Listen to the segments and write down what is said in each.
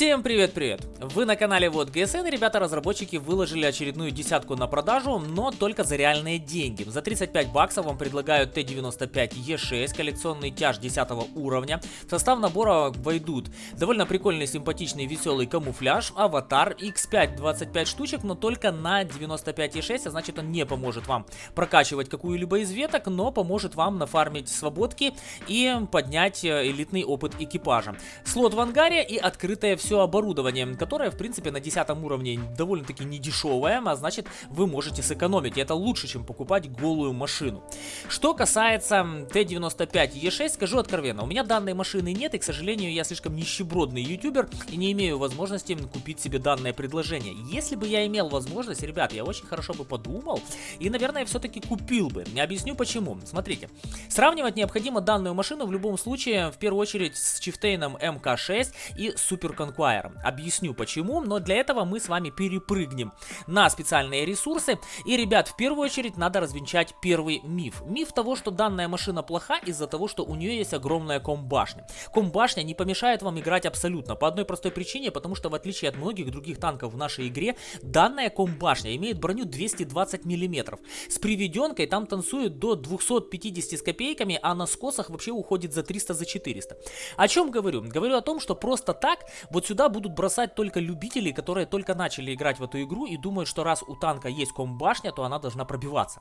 Всем привет-привет! Вы на канале Вот ГСН, ребята-разработчики выложили очередную десятку на продажу, но только за реальные деньги. За 35 баксов вам предлагают Т-95Е6, коллекционный тяж 10 уровня. В состав набора войдут довольно прикольный, симпатичный, веселый камуфляж, аватар, X5 25 штучек, но только на 95Е6, а значит он не поможет вам прокачивать какую-либо из веток, но поможет вам нафармить свободки и поднять э, элитный опыт экипажа. Слот в ангаре и открытая все оборудование, которое, в принципе, на 10 уровне довольно-таки недешевое, а значит, вы можете сэкономить. И это лучше, чем покупать голую машину. Что касается Т-95Е6, скажу откровенно, у меня данной машины нет, и, к сожалению, я слишком нищебродный ютубер и не имею возможности купить себе данное предложение. Если бы я имел возможность, ребят, я очень хорошо бы подумал и, наверное, все-таки купил бы. Не объясню почему. Смотрите, сравнивать необходимо данную машину в любом случае, в первую очередь, с Чифтейном МК6 и Супер Conqueror. Объясню почему, но для этого мы с вами перепрыгнем на специальные ресурсы. И, ребят, в первую очередь надо развенчать первый миф. Миф того, что данная машина плоха из-за того, что у нее есть огромная комбашня. Комбашня не помешает вам играть абсолютно, по одной простой причине, потому что в отличие от многих других танков в нашей игре, данная комбашня имеет броню 220 мм. С приведенкой там танцует до 250 с копейками, а на скосах вообще уходит за 300 за 400. О чем говорю? Говорю о том, что просто так вот сюда будут бросать только любители, которые только начали играть в эту игру и думают, что раз у танка есть комбашня, то она должна пробиваться.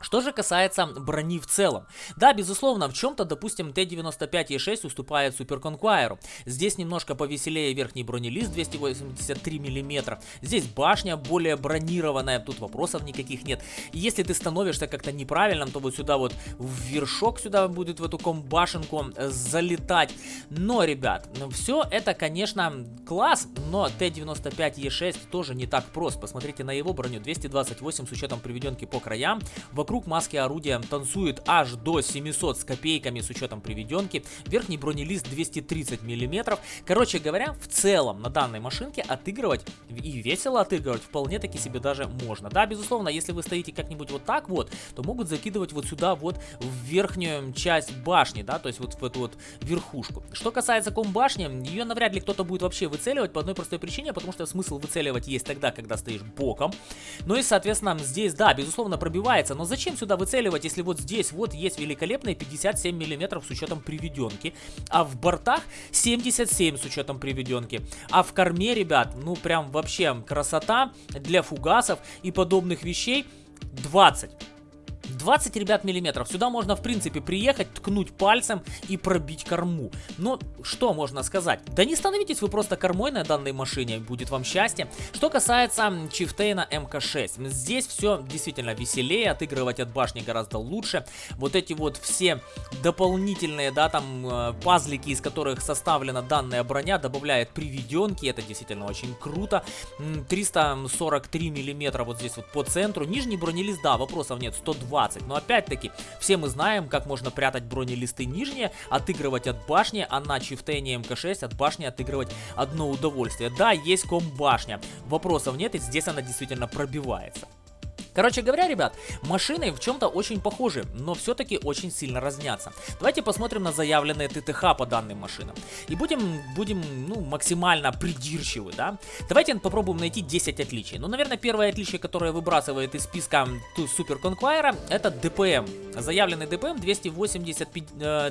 Что же касается брони в целом. Да, безусловно, в чем-то, допустим, Т-95Е6 уступает Супер Конквайру. Здесь немножко повеселее верхний бронелист 283 мм. Здесь башня более бронированная, тут вопросов никаких нет. если ты становишься как-то неправильным, то вот сюда вот в вершок сюда будет в эту комбашенку залетать. Но, ребят, все это, конечно, класс, но Т-95Е6 тоже не так прост. Посмотрите на его броню 228 с учетом приведенки по краям. В Вокруг маски орудия танцует аж до 700 с копейками с учетом приведенки. Верхний бронелист 230 мм. Короче говоря, в целом на данной машинке отыгрывать и весело отыгрывать вполне таки себе даже можно. Да, безусловно, если вы стоите как-нибудь вот так вот, то могут закидывать вот сюда вот в верхнюю часть башни, да, то есть вот в эту вот верхушку. Что касается комбашни, ее навряд ли кто-то будет вообще выцеливать по одной простой причине, потому что смысл выцеливать есть тогда, когда стоишь боком. Ну и, соответственно, здесь, да, безусловно, пробивается, но зачем зачем сюда выцеливать, если вот здесь вот есть великолепные 57 мм с учетом приведенки, а в бортах 77 с учетом приведенки, а в корме, ребят, ну прям вообще красота для фугасов и подобных вещей 20. 20, ребят, миллиметров. Сюда можно, в принципе, приехать, ткнуть пальцем и пробить корму. Но что можно сказать? Да не становитесь вы просто кормой на данной машине, будет вам счастье. Что касается Чифтейна МК6, здесь все действительно веселее, отыгрывать от башни гораздо лучше. Вот эти вот все дополнительные, да, там, э, пазлики, из которых составлена данная броня, добавляет приведенки, это действительно очень круто. 343 миллиметра вот здесь вот по центру. Нижний бронелист, да, вопросов нет, 120 20. Но опять-таки, все мы знаем, как можно прятать бронелисты нижние, отыгрывать от башни, а на чифтейне МК6 от башни отыгрывать одно удовольствие. Да, есть ком башня, вопросов нет, и здесь она действительно пробивается. Короче говоря, ребят, машины в чем-то очень похожи, но все-таки очень сильно разнятся. Давайте посмотрим на заявленные ТТХ по данным машинам. И будем, будем ну, максимально придирчивы, да? Давайте попробуем найти 10 отличий. Ну, наверное, первое отличие, которое выбрасывает из списка Супер Конквайра, это ДПМ. Заявленный ДПМ 280,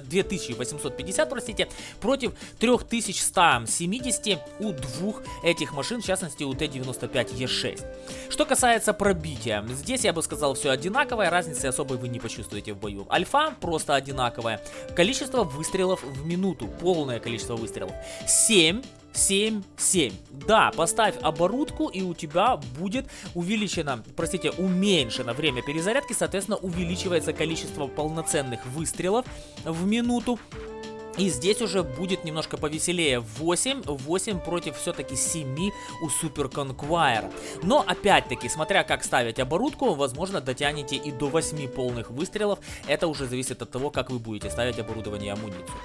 2850, простите, против 3170 у двух этих машин, в частности у Т-95Е6. Что касается пробития, Здесь я бы сказал все одинаковое, разницы особой вы не почувствуете в бою. Альфа просто одинаковое. Количество выстрелов в минуту, полное количество выстрелов. 7 7, 7. Да, поставь оборудку и у тебя будет увеличено, простите, уменьшено время перезарядки, соответственно увеличивается количество полноценных выстрелов в минуту. И здесь уже будет немножко повеселее 8, 8 против все-таки 7 у Супер Conquire. Но опять-таки, смотря как ставить оборудку, возможно дотянете и до 8 полных выстрелов. Это уже зависит от того, как вы будете ставить оборудование и амуницию.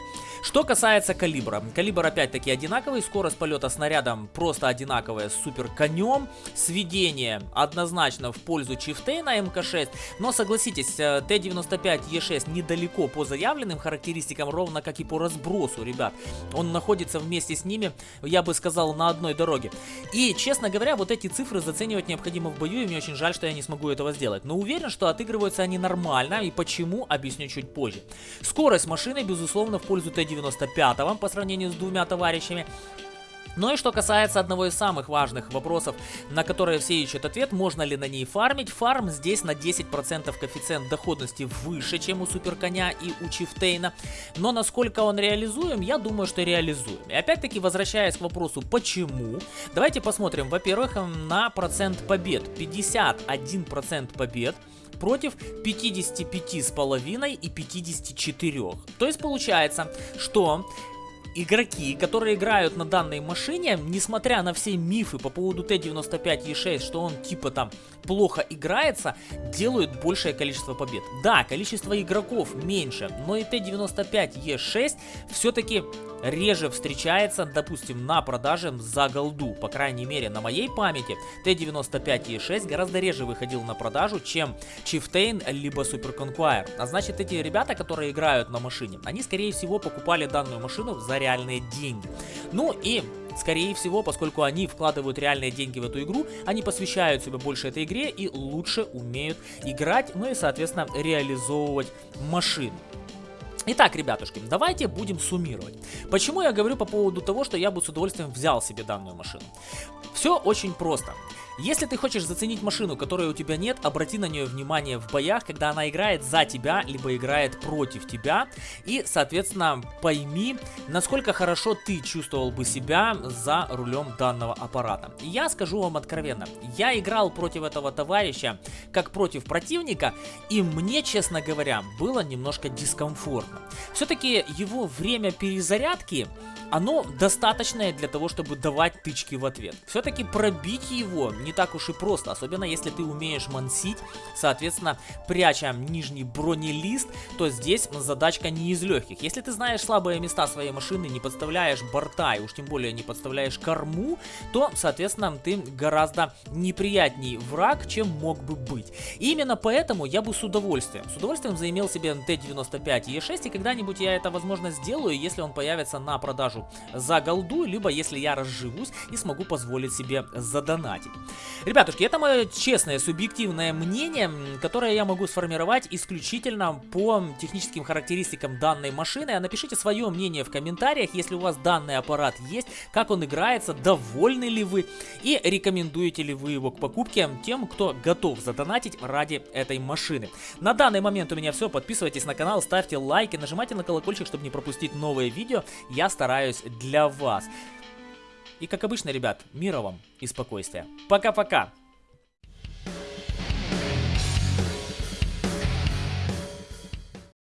Что касается калибра. Калибр опять-таки одинаковый, скорость полета снаряда просто одинаковая с супер конем. Сведение однозначно в пользу Чифтейна МК-6, но согласитесь, э, Т-95Е6 недалеко по заявленным характеристикам, ровно как и по разбросу, ребят. Он находится вместе с ними, я бы сказал, на одной дороге. И, честно говоря, вот эти цифры заценивать необходимо в бою, и мне очень жаль, что я не смогу этого сделать. Но уверен, что отыгрываются они нормально, и почему, объясню чуть позже. Скорость машины, безусловно, в пользу Т-95 по сравнению с двумя товарищами. Ну и что касается одного из самых важных вопросов, на которые все ищут ответ, можно ли на ней фармить. Фарм здесь на 10% коэффициент доходности выше, чем у Суперконя и у Чифтейна. Но насколько он реализуем, я думаю, что реализуем. И опять-таки, возвращаясь к вопросу, почему, давайте посмотрим, во-первых, на процент побед. 51% побед против 55,5 и 54. То есть получается, что игроки, которые играют на данной машине, несмотря на все мифы по поводу Т-95Е6, что он типа там плохо играется, делают большее количество побед. Да, количество игроков меньше, но и Т-95Е6 все-таки реже встречается, допустим, на продаже за голду. По крайней мере, на моей памяти Т-95E6 гораздо реже выходил на продажу, чем Chieftain либо Super Conqueror. А значит, эти ребята, которые играют на машине, они, скорее всего, покупали данную машину за реальные деньги. Ну и Скорее всего, поскольку они вкладывают реальные деньги в эту игру, они посвящают себя больше этой игре и лучше умеют играть, ну и, соответственно, реализовывать машину. Итак, ребятушки, давайте будем суммировать. Почему я говорю по поводу того, что я бы с удовольствием взял себе данную машину? Все очень просто. Если ты хочешь заценить машину, которой у тебя нет, обрати на нее внимание в боях, когда она играет за тебя, либо играет против тебя. И, соответственно, пойми, насколько хорошо ты чувствовал бы себя за рулем данного аппарата. я скажу вам откровенно, я играл против этого товарища, как против противника, и мне, честно говоря, было немножко дискомфортно. Все-таки его время перезарядки оно достаточное для того, чтобы давать тычки в ответ. Все-таки пробить его не так уж и просто, особенно если ты умеешь мансить, соответственно, пряча нижний бронелист, то здесь задачка не из легких. Если ты знаешь слабые места своей машины, не подставляешь борта и уж тем более не подставляешь корму, то, соответственно, ты гораздо неприятней враг, чем мог бы быть. И именно поэтому я бы с удовольствием, с удовольствием заимел себе Т-95 Е6, и когда-нибудь я это, возможно, сделаю, если он появится на продажу за голду, либо если я разживусь и смогу позволить себе задонатить. Ребятушки, это мое честное, субъективное мнение, которое я могу сформировать исключительно по техническим характеристикам данной машины. А напишите свое мнение в комментариях, если у вас данный аппарат есть, как он играется, довольны ли вы и рекомендуете ли вы его к покупке тем, кто готов задонатить ради этой машины. На данный момент у меня все. Подписывайтесь на канал, ставьте лайки, нажимайте на колокольчик, чтобы не пропустить новые видео. Я стараюсь для вас. И как обычно, ребят, мира вам и спокойствия. Пока-пока!